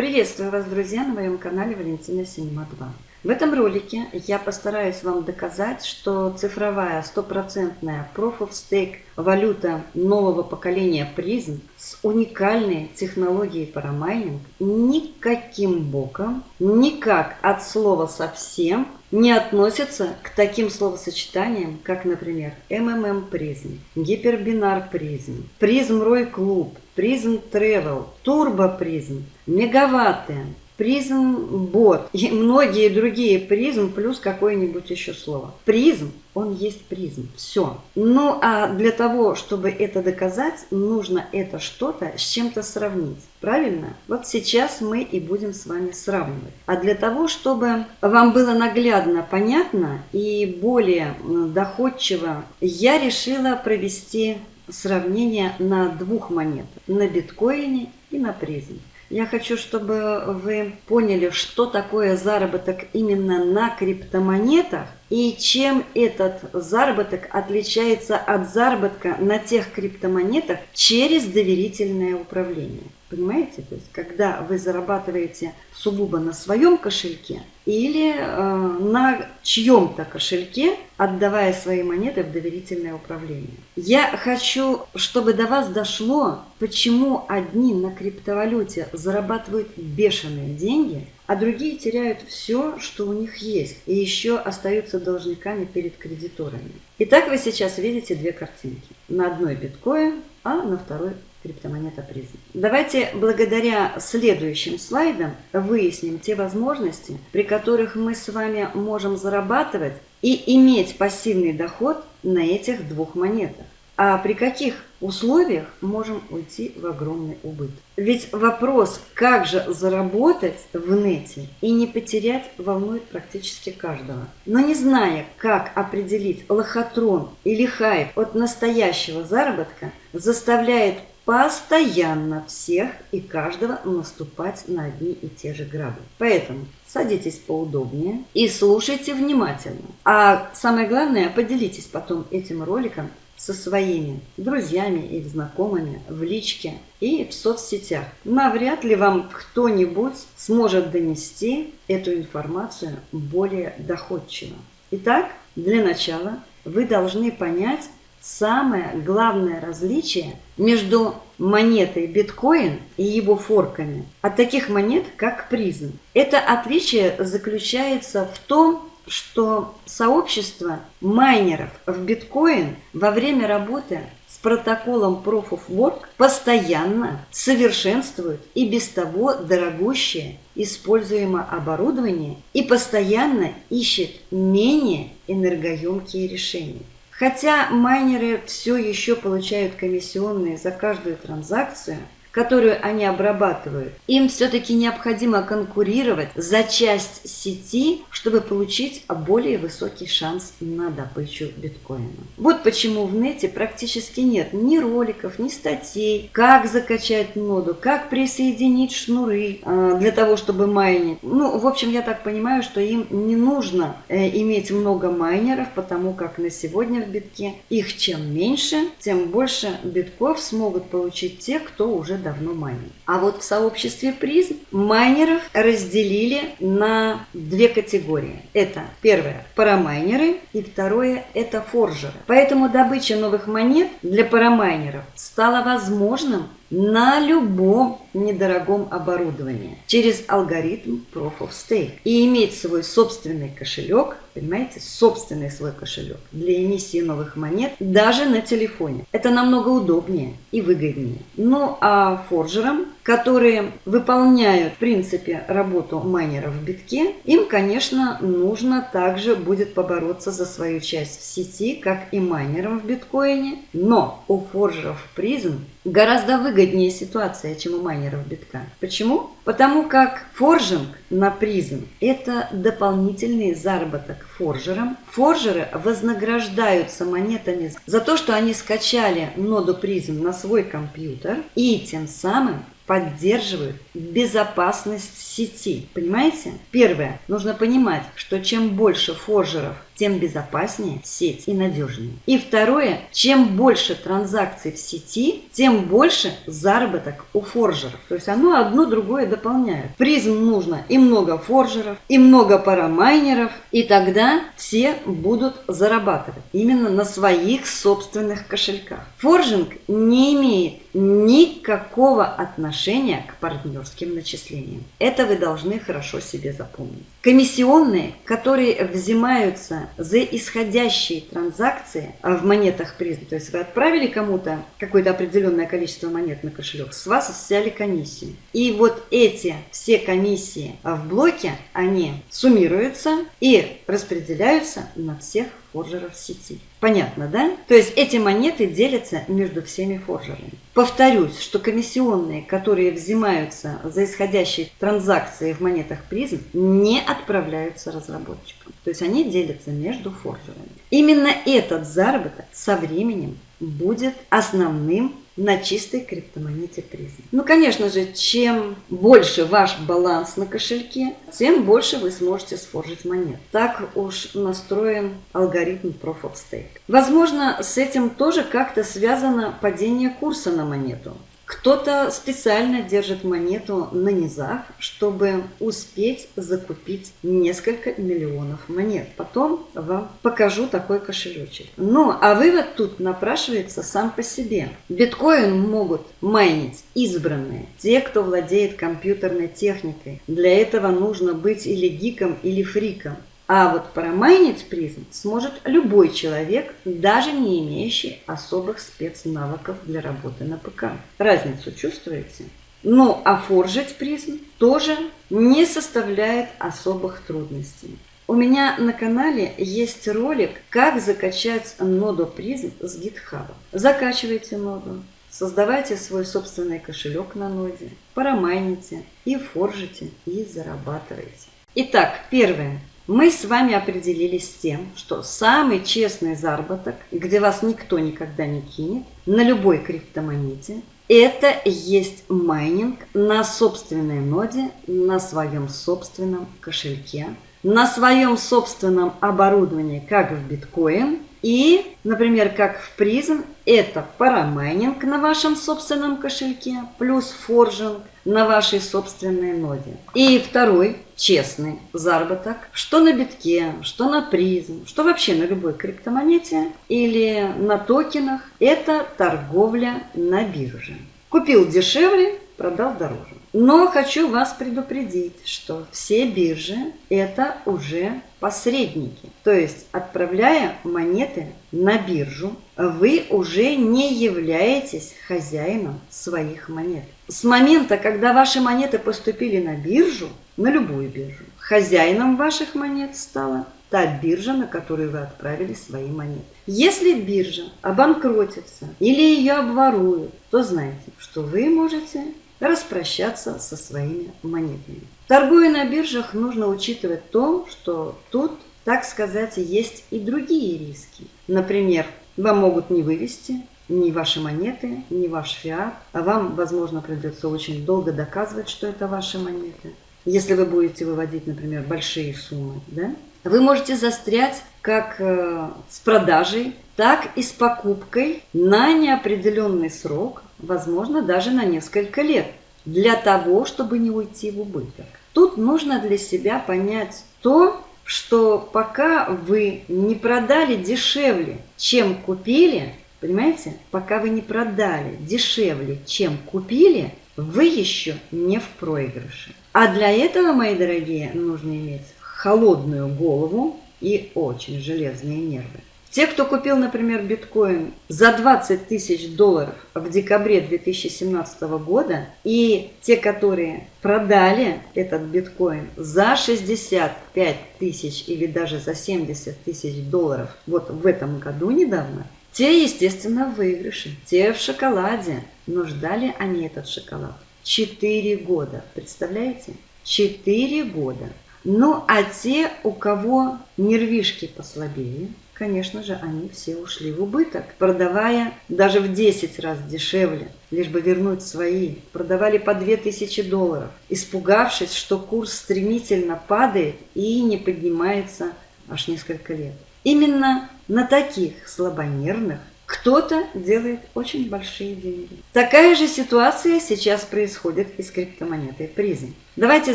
Приветствую вас, друзья, на моем канале Валентина Синема 2. В этом ролике я постараюсь вам доказать, что цифровая стопроцентная Proof of Stake валюта нового поколения призм с уникальной технологией парамайнинг никаким боком, никак от слова совсем не относится к таким словосочетаниям, как, например, MMM призм, гипербинар призм, призм Рой Клуб, призм Travel, турбо призм, мегаватты, призм бот и многие другие призм плюс какое-нибудь еще слово. Призм, он есть призм. Все. Ну а для того, чтобы это доказать, нужно это что-то с чем-то сравнить. Правильно? Вот сейчас мы и будем с вами сравнивать. А для того, чтобы вам было наглядно понятно и более доходчиво, я решила провести сравнение на двух монетах. На биткоине и на призме. Я хочу, чтобы вы поняли, что такое заработок именно на криптомонетах и чем этот заработок отличается от заработка на тех криптомонетах через доверительное управление. Понимаете? То есть, когда вы зарабатываете сугубо на своем кошельке или э, на чьем-то кошельке, отдавая свои монеты в доверительное управление. Я хочу, чтобы до вас дошло, почему одни на криптовалюте зарабатывают бешеные деньги, а другие теряют все, что у них есть, и еще остаются должниками перед кредиторами. Итак, вы сейчас видите две картинки. На одной биткоин, а на второй криптомонета призм. Давайте благодаря следующим слайдам выясним те возможности, при которых мы с вами можем зарабатывать и иметь пассивный доход на этих двух монетах. А при каких условиях можем уйти в огромный убыток? Ведь вопрос, как же заработать в нете и не потерять, волнует практически каждого. Но не зная, как определить лохотрон или хайп от настоящего заработка, заставляет постоянно всех и каждого наступать на одни и те же грабли. Поэтому садитесь поудобнее и слушайте внимательно. А самое главное, поделитесь потом этим роликом со своими друзьями или знакомыми в личке и в соцсетях. Навряд ли вам кто-нибудь сможет донести эту информацию более доходчиво. Итак, для начала вы должны понять самое главное различие между монетой биткоин и его форками от таких монет, как призм. Это отличие заключается в том, что сообщество майнеров в биткоин во время работы с протоколом Proof of Work постоянно совершенствует и без того дорогущее используемое оборудование и постоянно ищет менее энергоемкие решения. Хотя майнеры все еще получают комиссионные за каждую транзакцию – которую они обрабатывают, им все-таки необходимо конкурировать за часть сети, чтобы получить более высокий шанс на добычу биткоина. Вот почему в нете практически нет ни роликов, ни статей, как закачать ноду, как присоединить шнуры э, для того, чтобы майнить. Ну, в общем, я так понимаю, что им не нужно э, иметь много майнеров, потому как на сегодня в битке их чем меньше, тем больше битков смогут получить те, кто уже давно майнит. А вот в сообществе призм майнеров разделили на две категории. Это первое – парамайнеры и второе – это форжеры. Поэтому добыча новых монет для парамайнеров стала возможным на любом недорогом оборудовании через алгоритм Proof of Stake и иметь свой собственный кошелек, понимаете, собственный свой кошелек для эмиссии новых монет даже на телефоне. Это намного удобнее и выгоднее. Ну а форжерам которые выполняют, в принципе, работу майнеров в битке, им, конечно, нужно также будет побороться за свою часть в сети, как и майнерам в биткоине. Но у форжеров призм гораздо выгоднее ситуация, чем у майнеров битка. Почему? Потому как форжинг на призм – это дополнительный заработок форжерам. Форжеры вознаграждаются монетами за то, что они скачали ноду призм на свой компьютер и тем самым поддерживают безопасность сети. Понимаете? Первое. Нужно понимать, что чем больше форжеров тем безопаснее сеть и надежнее. И второе, чем больше транзакций в сети, тем больше заработок у форжеров. То есть оно одно другое дополняет. Призм нужно и много форжеров, и много парамайнеров, и тогда все будут зарабатывать именно на своих собственных кошельках. Форжинг не имеет никакого отношения к партнерским начислениям. Это вы должны хорошо себе запомнить. Комиссионные, которые взимаются за исходящие транзакции в монетах призм, то есть вы отправили кому-то какое-то определенное количество монет на кошелек, с вас взяли комиссию. И вот эти все комиссии в блоке, они суммируются и распределяются на всех форжеров сети. Понятно, да? То есть эти монеты делятся между всеми форжерами. Повторюсь, что комиссионные, которые взимаются за исходящие транзакции в монетах призм, не отправляются разработчикам. То есть они делятся между форжерами. Именно этот заработок со временем будет основным на чистой криптомонете призм. Ну, конечно же, чем больше ваш баланс на кошельке, тем больше вы сможете сфоржить монет. Так уж настроен алгоритм Proof of Stake. Возможно, с этим тоже как-то связано падение курса на монету. Кто-то специально держит монету на низах, чтобы успеть закупить несколько миллионов монет. Потом вам покажу такой кошелечек. Ну, а вывод тут напрашивается сам по себе. Биткоин могут майнить избранные, те, кто владеет компьютерной техникой. Для этого нужно быть или гиком, или фриком. А вот промайнить призм сможет любой человек, даже не имеющий особых спецнавыков для работы на ПК. Разницу чувствуете? Ну, а форжить призм тоже не составляет особых трудностей. У меня на канале есть ролик, как закачать ноду призм с GitHub. Закачивайте ноду, создавайте свой собственный кошелек на ноде, парамайните и форжите и зарабатывайте. Итак, первое мы с вами определились с тем, что самый честный заработок, где вас никто никогда не кинет, на любой криптомонете, это есть майнинг на собственной ноде, на своем собственном кошельке, на своем собственном оборудовании, как в биткоин, и, например, как в Prizm, это парамайнинг на вашем собственном кошельке, плюс форжинг на вашей собственной ноде. И второй, честный заработок, что на битке, что на Prizm, что вообще на любой криптомонете или на токенах, это торговля на бирже. Купил дешевле, продал дороже. Но хочу вас предупредить, что все биржи это уже посредники. То есть, отправляя монеты на биржу, вы уже не являетесь хозяином своих монет. С момента, когда ваши монеты поступили на биржу, на любую биржу, хозяином ваших монет стала та биржа, на которую вы отправили свои монеты. Если биржа обанкротится или ее обворуют, то знайте, что вы можете распрощаться со своими монетами. Торгуя на биржах, нужно учитывать то, что тут, так сказать, есть и другие риски. Например, вам могут не вывести ни ваши монеты, ни ваш фиат, а вам, возможно, придется очень долго доказывать, что это ваши монеты. Если вы будете выводить, например, большие суммы, да? вы можете застрять как э, с продажей, так и с покупкой на неопределенный срок возможно, даже на несколько лет, для того, чтобы не уйти в убыток. Тут нужно для себя понять то, что пока вы не продали дешевле, чем купили, понимаете, пока вы не продали дешевле, чем купили, вы еще не в проигрыше. А для этого, мои дорогие, нужно иметь холодную голову и очень железные нервы. Те, кто купил, например, биткоин за 20 тысяч долларов в декабре 2017 года, и те, которые продали этот биткоин за 65 тысяч или даже за 70 тысяч долларов вот в этом году недавно, те, естественно, в выигрыше, те в шоколаде. Но ждали они этот шоколад 4 года. Представляете? 4 года. Ну, а те, у кого нервишки послабее, конечно же, они все ушли в убыток, продавая даже в 10 раз дешевле, лишь бы вернуть свои. Продавали по 2000 долларов, испугавшись, что курс стремительно падает и не поднимается аж несколько лет. Именно на таких слабонервных кто-то делает очень большие деньги. Такая же ситуация сейчас происходит и с криптомонетой призм. Давайте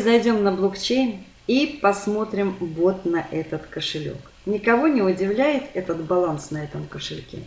зайдем на блокчейн и посмотрим вот на этот кошелек. Никого не удивляет этот баланс на этом кошельке.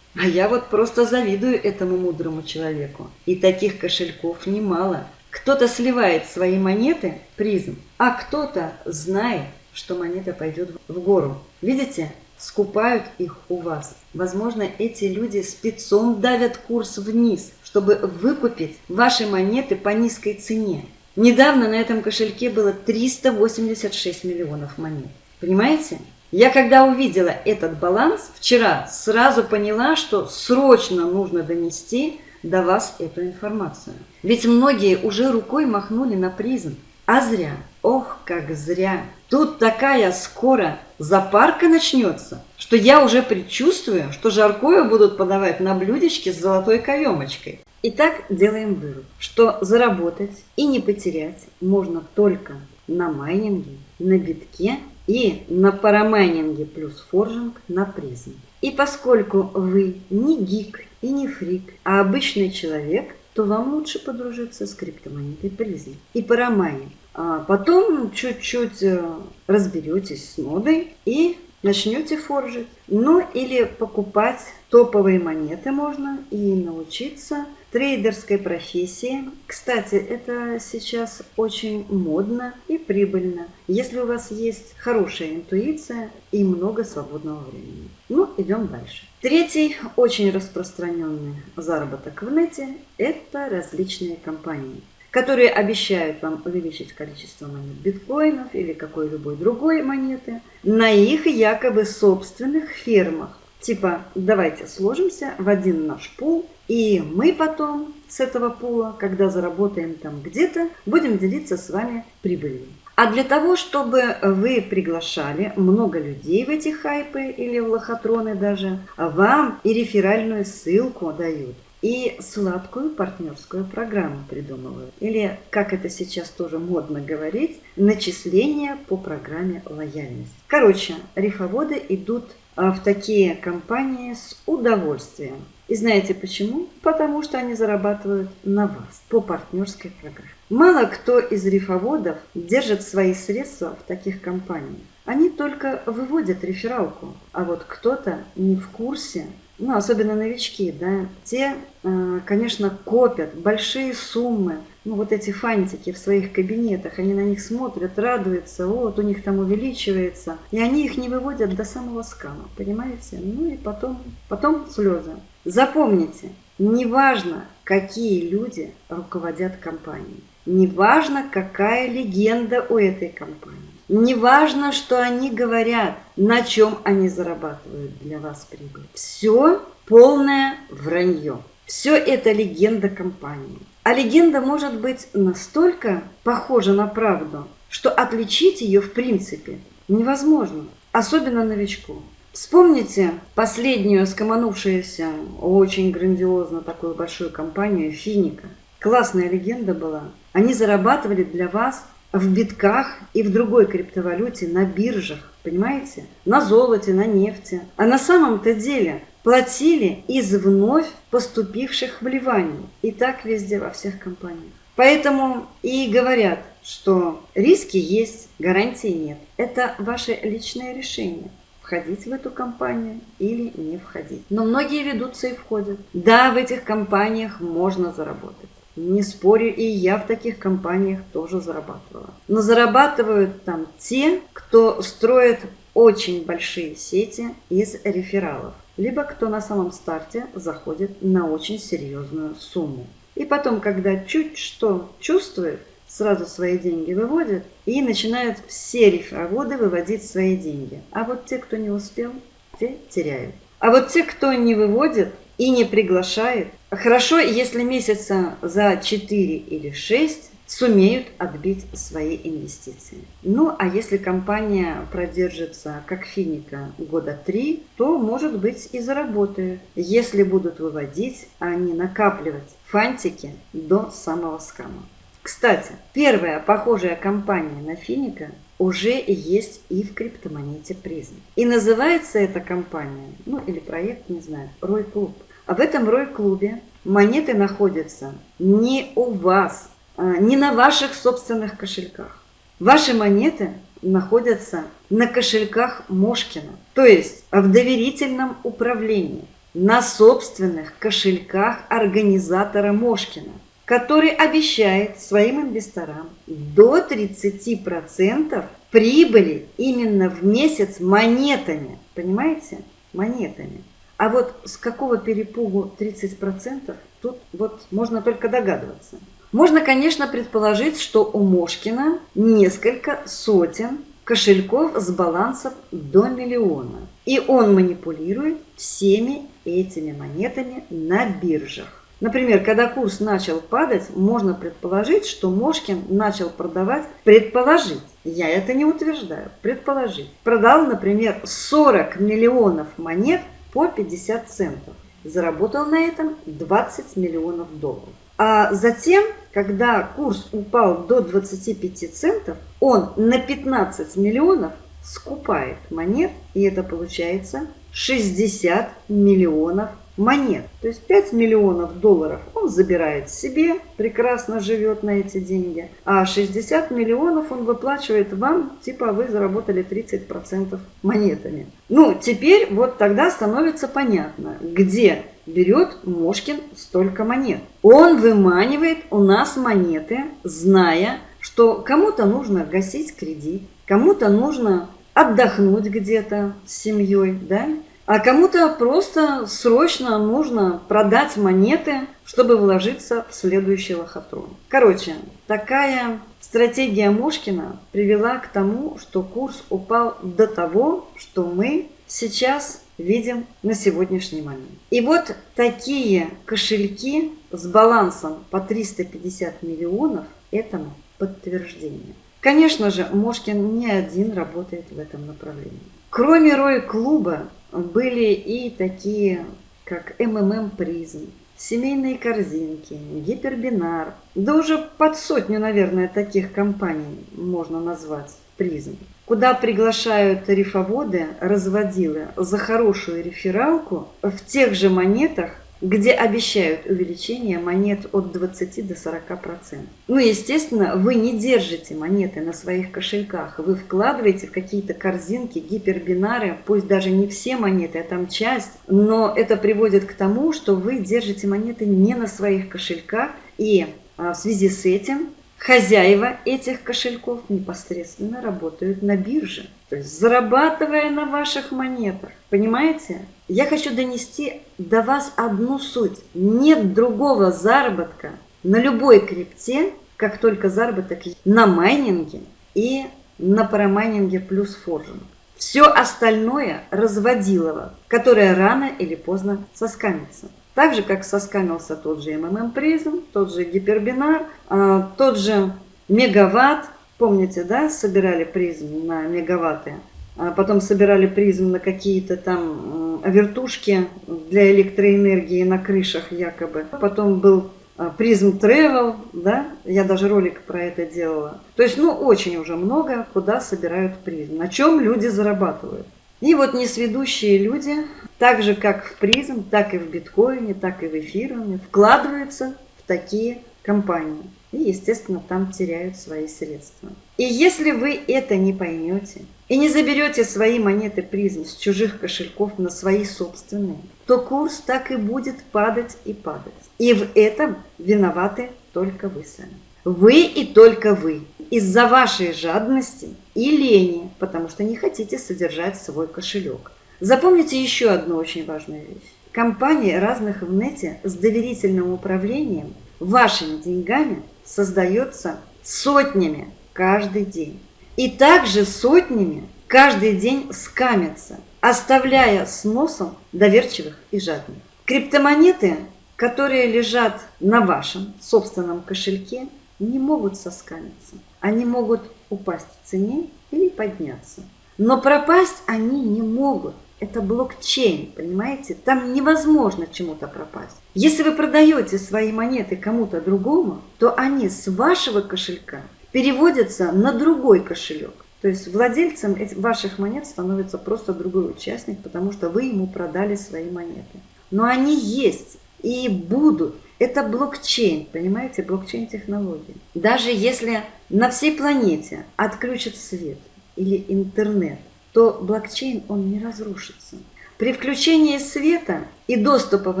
А я вот просто завидую этому мудрому человеку. И таких кошельков немало. Кто-то сливает свои монеты призм, а кто-то знает, что монета пойдет в гору. Видите? Скупают их у вас. Возможно, эти люди спецом давят курс вниз, чтобы выкупить ваши монеты по низкой цене. Недавно на этом кошельке было 386 миллионов монет. Понимаете? Я когда увидела этот баланс вчера, сразу поняла, что срочно нужно донести до вас эту информацию. Ведь многие уже рукой махнули на призм. А зря. Ох, как зря. Тут такая скоро запарка начнется, что я уже предчувствую, что жаркое будут подавать на блюдечке с золотой каемочкой. Итак, делаем вывод, что заработать и не потерять можно только на майнинге, на битке и на парамайнинге плюс форжинг на призм. И поскольку вы не гик и не фрик, а обычный человек, то вам лучше подружиться с криптомонетой призм и парамайнинг. А потом чуть-чуть э, разберетесь с модой и начнете форжить. Ну или покупать топовые монеты можно и научиться трейдерской профессии. Кстати, это сейчас очень модно и прибыльно, если у вас есть хорошая интуиция и много свободного времени. Ну, идем дальше. Третий очень распространенный заработок в нете – это различные компании которые обещают вам увеличить количество монет биткоинов или какой-либо другой монеты на их якобы собственных фермах. Типа, давайте сложимся в один наш пул, и мы потом с этого пула, когда заработаем там где-то, будем делиться с вами прибылью. А для того, чтобы вы приглашали много людей в эти хайпы или в лохотроны даже, вам и реферальную ссылку дают и сладкую партнерскую программу придумывают. Или, как это сейчас тоже модно говорить, начисления по программе лояльность. Короче, рифоводы идут а, в такие компании с удовольствием. И знаете почему? Потому что они зарабатывают на вас по партнерской программе. Мало кто из рифоводов держит свои средства в таких компаниях. Они только выводят рефералку, а вот кто-то не в курсе ну, особенно новички, да, те, э, конечно, копят большие суммы, ну, вот эти фантики в своих кабинетах, они на них смотрят, радуются, вот, у них там увеличивается, и они их не выводят до самого скама, понимаете? Ну, и потом, потом слезы. Запомните, неважно, какие люди руководят компанией, неважно, какая легенда у этой компании, Неважно, что они говорят, на чем они зарабатывают для вас прибыль. Все полное вранье. Все это легенда компании. А легенда может быть настолько похожа на правду, что отличить ее в принципе невозможно, особенно новичку. Вспомните последнюю скоманувшуюся, очень грандиозно такую большую компанию Финика. Классная легенда была. Они зарабатывали для вас в битках и в другой криптовалюте на биржах, понимаете? На золоте, на нефти. А на самом-то деле платили из вновь поступивших вливаний. И так везде, во всех компаниях. Поэтому и говорят, что риски есть, гарантии нет. Это ваше личное решение входить в эту компанию или не входить. Но многие ведутся и входят. Да, в этих компаниях можно заработать. Не спорю, и я в таких компаниях тоже зарабатывала. Но зарабатывают там те, кто строит очень большие сети из рефералов, либо кто на самом старте заходит на очень серьезную сумму. И потом, когда чуть что чувствует, сразу свои деньги выводит и начинают все рефероводы выводить свои деньги. А вот те, кто не успел, те теряют. А вот те, кто не выводит, и не приглашает. Хорошо, если месяца за 4 или 6 сумеют отбить свои инвестиции. Ну, а если компания продержится, как финика, года 3, то, может быть, и заработают, если будут выводить, а не накапливать фантики до самого скама. Кстати, первая похожая компания на финика уже есть и в криптомонете призм. И называется эта компания, ну или проект, не знаю, Рой Клуб. А в этом Рой Клубе монеты находятся не у вас, а, не на ваших собственных кошельках. Ваши монеты находятся на кошельках Мошкина, то есть в доверительном управлении, на собственных кошельках организатора Мошкина, который обещает своим инвесторам до 30% прибыли именно в месяц монетами. Понимаете? Монетами. А вот с какого перепугу 30%, тут вот можно только догадываться. Можно, конечно, предположить, что у Мошкина несколько сотен кошельков с балансом до миллиона. И он манипулирует всеми этими монетами на биржах. Например, когда курс начал падать, можно предположить, что Мошкин начал продавать, предположить, я это не утверждаю, предположить. Продал, например, 40 миллионов монет по 50 центов. Заработал на этом 20 миллионов долларов. А затем, когда курс упал до 25 центов, он на 15 миллионов скупает монет, и это получается 60 миллионов монет. То есть 5 миллионов долларов он забирает себе, прекрасно живет на эти деньги, а 60 миллионов он выплачивает вам, типа вы заработали 30% монетами. Ну, теперь вот тогда становится понятно, где берет Мошкин столько монет. Он выманивает у нас монеты, зная, что кому-то нужно гасить кредит, кому-то нужно отдохнуть где-то с семьей, да, а кому-то просто срочно нужно продать монеты, чтобы вложиться в следующий лохотрон. Короче, такая стратегия Мошкина привела к тому, что курс упал до того, что мы сейчас видим на сегодняшний момент. И вот такие кошельки с балансом по 350 миллионов этому подтверждение. Конечно же, Мошкин не один работает в этом направлении. Кроме Рой-клуба были и такие, как МММ Призм, семейные корзинки, гипербинар. Да уже под сотню, наверное, таких компаний можно назвать призм. Куда приглашают рифоводы, разводилы за хорошую рефералку в тех же монетах, где обещают увеличение монет от 20 до 40%. Ну, естественно, вы не держите монеты на своих кошельках, вы вкладываете в какие-то корзинки, гипербинары, пусть даже не все монеты, а там часть, но это приводит к тому, что вы держите монеты не на своих кошельках, и а, в связи с этим хозяева этих кошельков непосредственно работают на бирже, то есть зарабатывая на ваших монетах. Понимаете? Я хочу донести до вас одну суть. Нет другого заработка на любой крипте, как только заработок на майнинге и на парамайнинге плюс форжинг. Все остальное разводилово, которое рано или поздно соскамится. Так же, как соскамился тот же МММ Prizm, тот же гипербинар, а, тот же мегаватт. Помните, да, собирали Prizm на мегаватты? А потом собирали Prizm на какие-то там вертушки для электроэнергии на крышах якобы. Потом был а, призм Travel, да, я даже ролик про это делала. То есть, ну, очень уже много, куда собирают призм, на чем люди зарабатывают. И вот несведущие люди, так же как в призм, так и в биткоине, так и в эфируме, вкладываются в такие компании. И, естественно, там теряют свои средства. И если вы это не поймете, и не заберете свои монеты призм с чужих кошельков на свои собственные, то курс так и будет падать и падать. И в этом виноваты только вы сами. Вы и только вы. Из-за вашей жадности и лени, потому что не хотите содержать свой кошелек. Запомните еще одну очень важную вещь. Компании разных в нете с доверительным управлением вашими деньгами создается сотнями каждый день. И также сотнями каждый день скамятся, оставляя с носом доверчивых и жадных. Криптомонеты, которые лежат на вашем собственном кошельке, не могут соскамиться. Они могут упасть в цене или подняться. Но пропасть они не могут. Это блокчейн, понимаете? Там невозможно чему-то пропасть. Если вы продаете свои монеты кому-то другому, то они с вашего кошелька переводятся на другой кошелек. То есть владельцем ваших монет становится просто другой участник, потому что вы ему продали свои монеты. Но они есть и будут. Это блокчейн, понимаете, блокчейн-технология. Даже если на всей планете отключат свет или интернет, то блокчейн, он не разрушится. При включении света и доступа в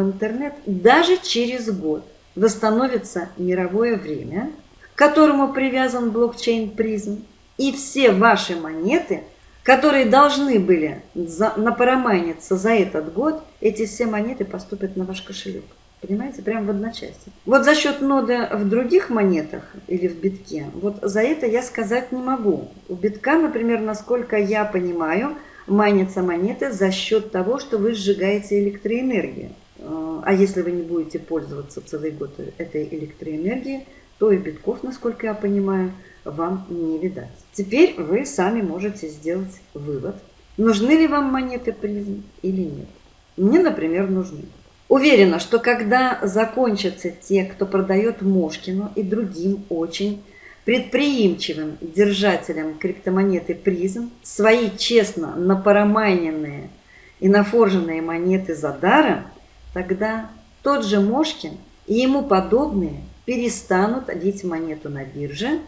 интернет даже через год восстановится мировое время, к которому привязан блокчейн призм, и все ваши монеты, которые должны были напарамайниться за этот год, эти все монеты поступят на ваш кошелек. Понимаете, прямо в одночасье. Вот за счет ноды в других монетах или в битке, вот за это я сказать не могу. У битка, например, насколько я понимаю, майнятся монеты за счет того, что вы сжигаете электроэнергию. А если вы не будете пользоваться целый год этой электроэнергией, то и битков, насколько я понимаю, вам не видать. Теперь вы сами можете сделать вывод, нужны ли вам монеты призм или нет. Мне, например, нужны. Уверена, что когда закончатся те, кто продает Мошкину и другим очень предприимчивым держателям криптомонеты призм, свои честно напарамайненные и нафорженные монеты за даром, тогда тот же Мошкин и ему подобные перестанут лить монету на бирже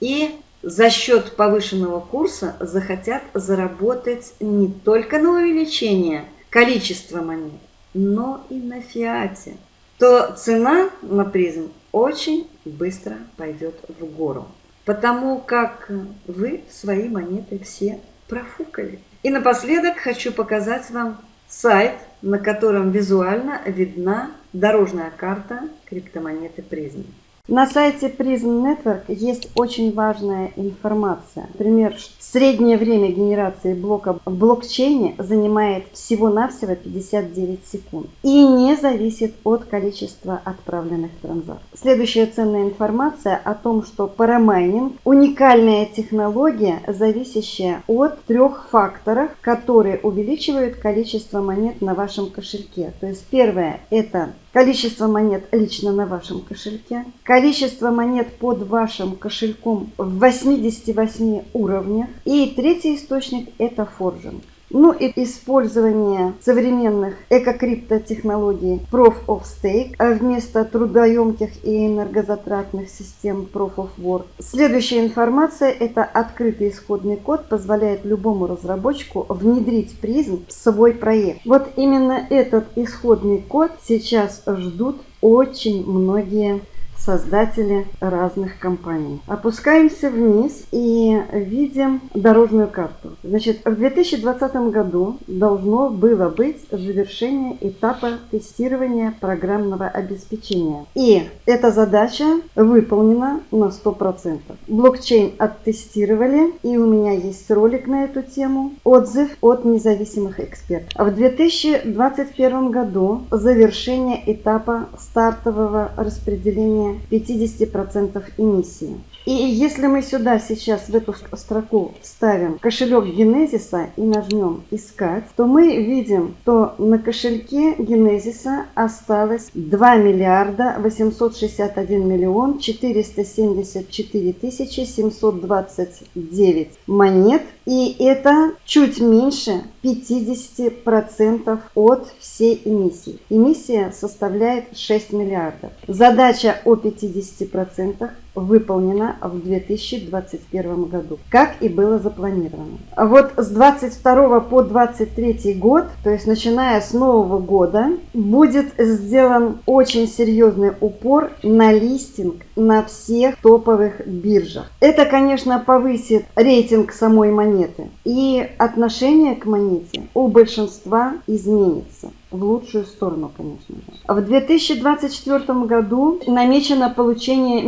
и за счет повышенного курса захотят заработать не только на увеличение количества монет, но и на фиате, то цена на призм очень быстро пойдет в гору, потому как вы свои монеты все профукали. И напоследок хочу показать вам сайт, на котором визуально видна дорожная карта криптомонеты призм. На сайте Prism Network есть очень важная информация. Например, среднее время генерации блока в блокчейне занимает всего-навсего 59 секунд и не зависит от количества отправленных транзакций. Следующая ценная информация о том, что парамайнинг – уникальная технология, зависящая от трех факторов, которые увеличивают количество монет на вашем кошельке. То есть первое – это количество монет лично на вашем кошельке, количество монет под вашим кошельком в 88 уровнях. И третий источник – это форжинг. Ну и использование современных экокриптотехнологий Proof of Stake а вместо трудоемких и энергозатратных систем Proof of Work. Следующая информация – это открытый исходный код, позволяет любому разработчику внедрить призм в свой проект. Вот именно этот исходный код сейчас ждут очень многие создатели разных компаний. Опускаемся вниз и видим дорожную карту. Значит, в 2020 году должно было быть завершение этапа тестирования программного обеспечения. И эта задача выполнена на 100%. Блокчейн оттестировали, и у меня есть ролик на эту тему, отзыв от независимых экспертов. В 2021 году завершение этапа стартового распределения 50% эмиссии. И если мы сюда сейчас в эту строку вставим кошелек Генезиса и нажмем «Искать», то мы видим, что на кошельке Генезиса осталось 2 миллиарда 861 миллион 474 тысячи 729 монет. И это чуть меньше 50% от всей эмиссии. Эмиссия составляет 6 миллиардов. Задача о 50% выполнена в 2021 году, как и было запланировано. А вот с 22 по 23 год, то есть начиная с нового года, будет сделан очень серьезный упор на листинг на всех топовых биржах. Это, конечно, повысит рейтинг самой монеты и отношение к монете у большинства изменится в лучшую сторону, конечно же. В 2024 году намечено получение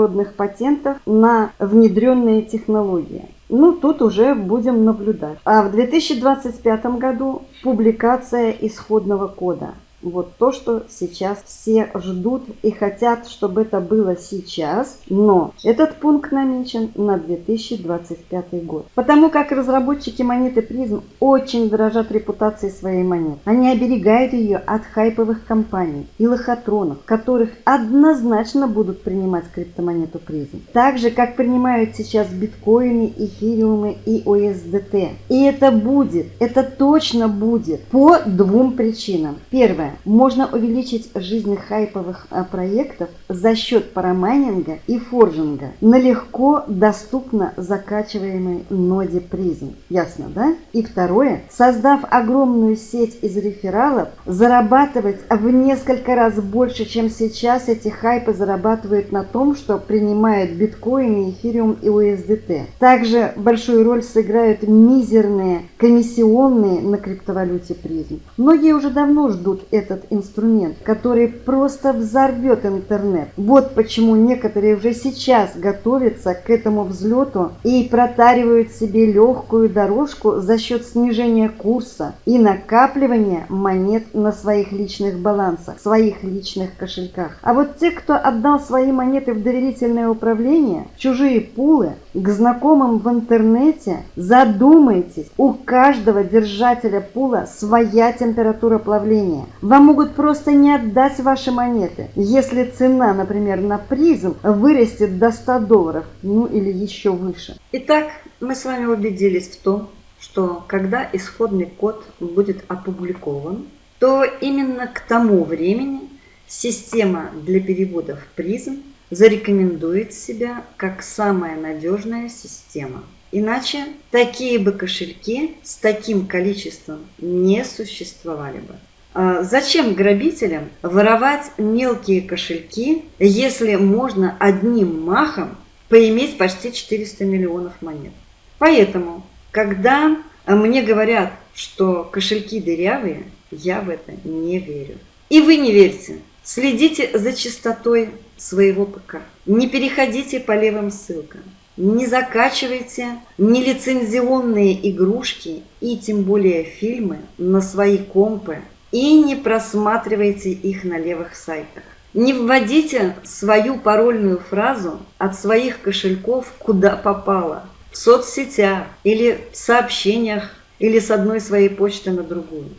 международных патентов на внедренные технологии. Ну, тут уже будем наблюдать. А в 2025 году публикация исходного кода. Вот то, что сейчас все ждут и хотят, чтобы это было сейчас, но этот пункт намечен на 2025 год. Потому как разработчики монеты призм очень дорожат репутацией своей монеты. Они оберегают ее от хайповых компаний и лохотронов, которых однозначно будут принимать криптомонету призм. Так же, как принимают сейчас биткоины, эфириумы и USDT. И это будет, это точно будет по двум причинам. Первое. Можно увеличить жизнь хайповых а, проектов за счет парамайнинга и форжинга на легко доступно закачиваемой ноде призм. Ясно, да? И второе. Создав огромную сеть из рефералов, зарабатывать в несколько раз больше, чем сейчас эти хайпы зарабатывают на том, что принимают биткоины, эфириум и USDT. Также большую роль сыграют мизерные комиссионные на криптовалюте призм. Многие уже давно ждут этот инструмент, который просто взорвет интернет. Вот почему некоторые уже сейчас готовятся к этому взлету и протаривают себе легкую дорожку за счет снижения курса и накапливания монет на своих личных балансах, своих личных кошельках. А вот те, кто отдал свои монеты в доверительное управление, в чужие пулы, к знакомым в интернете, задумайтесь, у каждого держателя пула своя температура плавления. Вам могут просто не отдать ваши монеты, если цена, например, на призм вырастет до 100 долларов, ну или еще выше. Итак, мы с вами убедились в том, что когда исходный код будет опубликован, то именно к тому времени система для переводов призм зарекомендует себя как самая надежная система. Иначе такие бы кошельки с таким количеством не существовали бы. А зачем грабителям воровать мелкие кошельки, если можно одним махом поиметь почти 400 миллионов монет? Поэтому, когда мне говорят, что кошельки дырявые, я в это не верю. И вы не верьте. Следите за чистотой своего ПК. Не переходите по левым ссылкам. Не закачивайте нелицензионные игрушки и тем более фильмы на свои компы и не просматривайте их на левых сайтах. Не вводите свою парольную фразу от своих кошельков куда попало. В соцсетях или в сообщениях или с одной своей почты на другую.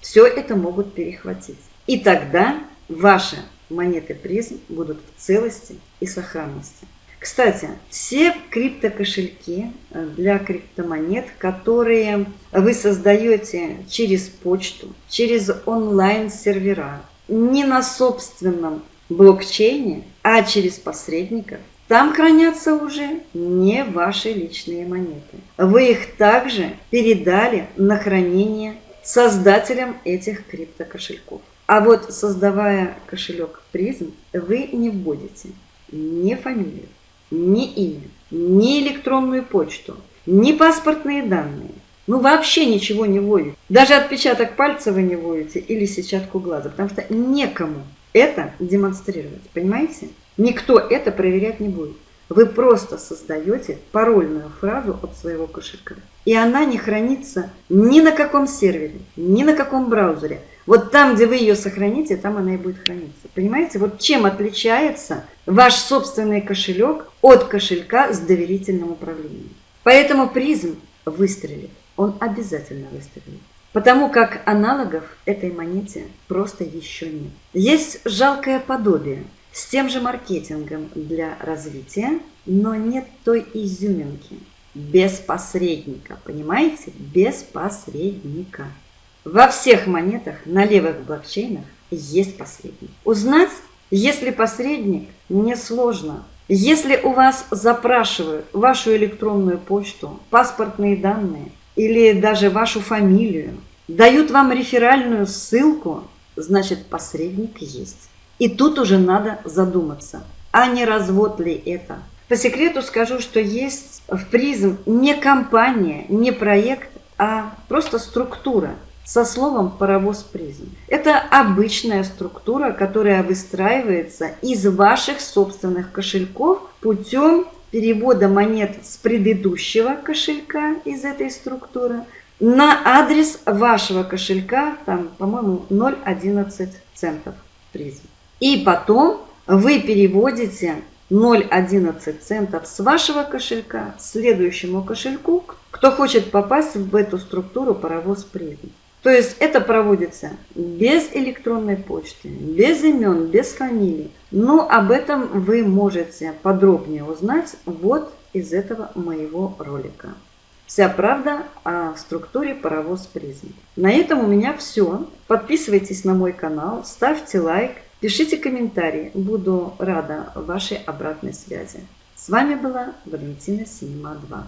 Все это могут перехватить. И тогда ваши монеты призм будут в целости и сохранности. Кстати, все криптокошельки э, для криптомонет, которые вы создаете через почту, через онлайн-сервера, не на собственном блокчейне, а через посредников, там хранятся уже не ваши личные монеты. Вы их также передали на хранение создателям этих криптокошельков. А вот создавая кошелек призм, вы не вводите ни фамилию, ни имя, ни электронную почту, ни паспортные данные. Ну вообще ничего не вводите. Даже отпечаток пальца вы не вводите или сетчатку глаза, потому что некому это демонстрировать, понимаете? Никто это проверять не будет. Вы просто создаете парольную фразу от своего кошелька. И она не хранится ни на каком сервере, ни на каком браузере. Вот там, где вы ее сохраните, там она и будет храниться. Понимаете, вот чем отличается ваш собственный кошелек от кошелька с доверительным управлением. Поэтому призм выстрелит, он обязательно выстрелит. Потому как аналогов этой монете просто еще нет. Есть жалкое подобие с тем же маркетингом для развития, но нет той изюминки. Без посредника, понимаете? Без посредника. Во всех монетах на левых блокчейнах есть посредник. Узнать, если посредник, несложно. Если у вас запрашивают вашу электронную почту, паспортные данные или даже вашу фамилию, дают вам реферальную ссылку, значит посредник есть. И тут уже надо задуматься, а не развод ли это. По секрету скажу, что есть в призм не компания, не проект, а просто структура – со словом «паровоз призм». Это обычная структура, которая выстраивается из ваших собственных кошельков путем перевода монет с предыдущего кошелька из этой структуры на адрес вашего кошелька, там, по-моему, 0,11 центов призм. И потом вы переводите 0,11 центов с вашего кошелька следующему кошельку, кто хочет попасть в эту структуру паровоз призм. То есть это проводится без электронной почты, без имен, без фамилий. Но об этом вы можете подробнее узнать вот из этого моего ролика. Вся правда о структуре паровоз призм. На этом у меня все. Подписывайтесь на мой канал, ставьте лайк, пишите комментарии. Буду рада вашей обратной связи. С вами была Валентина Синема 2.